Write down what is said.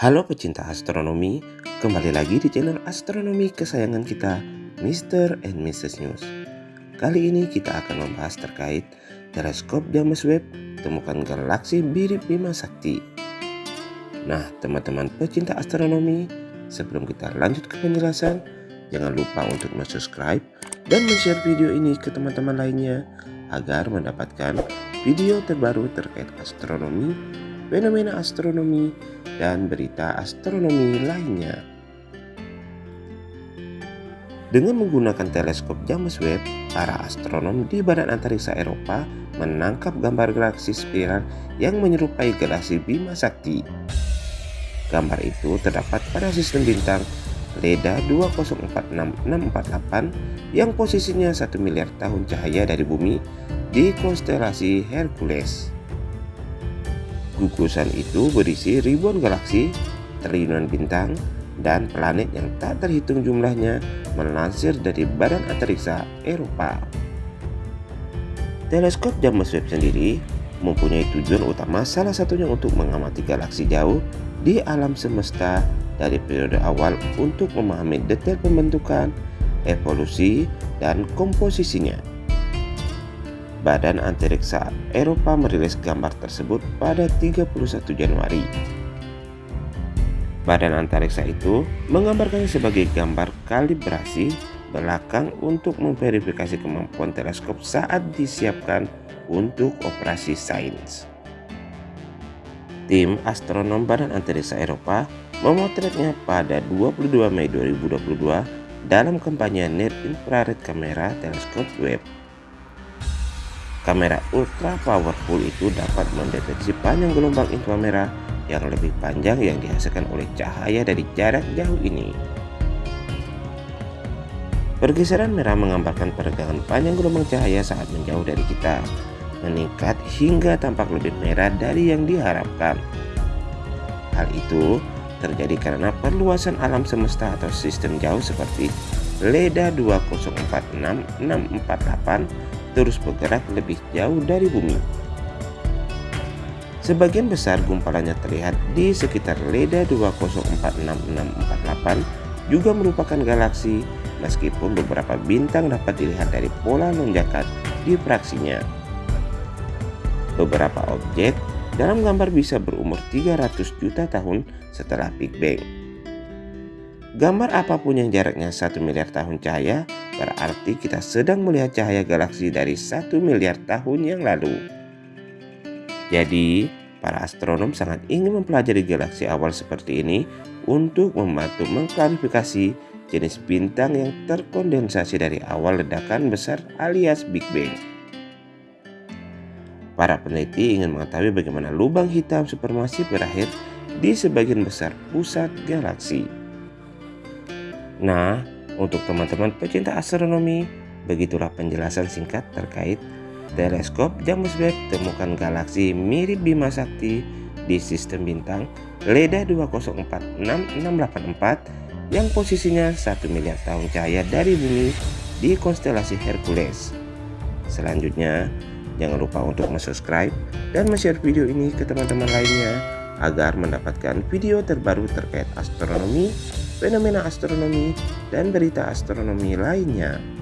Halo pecinta astronomi, kembali lagi di channel astronomi kesayangan kita, Mr. and Mrs. News. Kali ini kita akan membahas terkait teleskop James Webb temukan galaksi Birip Bima Sakti. Nah, teman-teman pecinta astronomi, sebelum kita lanjut ke penjelasan, jangan lupa untuk subscribe dan share video ini ke teman-teman lainnya agar mendapatkan video terbaru terkait astronomi, fenomena astronomi, dan berita astronomi lainnya. Dengan menggunakan teleskop James Webb, para astronom di Badan Antariksa Eropa menangkap gambar galaksi spiral yang menyerupai galaksi Bima Sakti. Gambar itu terdapat pada sistem bintang Leda 2046648 yang posisinya 1 miliar tahun cahaya dari bumi di konstelasi Hercules. Gugusan itu berisi ribuan galaksi, triliunan bintang, dan planet yang tak terhitung jumlahnya melansir dari Badan Antariksa Eropa. Teleskop James Webb sendiri mempunyai tujuan utama salah satunya untuk mengamati galaksi jauh di alam semesta dari periode awal untuk memahami detail pembentukan, evolusi, dan komposisinya. Badan Antariksa Eropa merilis gambar tersebut pada 31 Januari. Badan antariksa itu menggambarkannya sebagai gambar kalibrasi belakang untuk memverifikasi kemampuan teleskop saat disiapkan untuk operasi sains. Tim astronom Badan Antariksa Eropa memotretnya pada 22 Mei 2022 dalam kampanye Near Infrared Camera Teleskop Webb. Kamera ultra powerful itu dapat mendeteksi panjang gelombang inframerah yang lebih panjang yang dihasilkan oleh cahaya dari jarak jauh ini. Pergeseran merah menggambarkan peregangan panjang gelombang cahaya saat menjauh dari kita, meningkat hingga tampak lebih merah dari yang diharapkan. Hal itu terjadi karena perluasan alam semesta atau sistem jauh seperti LEDA 2046648 terus bergerak lebih jauh dari bumi. Sebagian besar gumpalannya terlihat di sekitar Leda 20466648 juga merupakan galaksi meskipun beberapa bintang dapat dilihat dari pola lonjakan di fraksinya. Beberapa objek dalam gambar bisa berumur 300 juta tahun setelah Big Bang. Gambar apa pun yang jaraknya 1 miliar tahun cahaya berarti kita sedang melihat cahaya galaksi dari 1 miliar tahun yang lalu. Jadi, para astronom sangat ingin mempelajari galaksi awal seperti ini untuk membantu mengklarifikasi jenis bintang yang terkondensasi dari awal ledakan besar alias Big Bang. Para peneliti ingin mengetahui bagaimana lubang hitam supermasif berakhir di sebagian besar pusat galaksi. Nah, untuk teman-teman pecinta astronomi, begitulah penjelasan singkat terkait teleskop James Webb temukan galaksi mirip Bima Sakti di sistem bintang Leda 2046684 yang posisinya 1 miliar tahun cahaya dari bumi di konstelasi Hercules. Selanjutnya, jangan lupa untuk subscribe dan share video ini ke teman-teman lainnya agar mendapatkan video terbaru terkait astronomi fenomena astronomi, dan berita astronomi lainnya.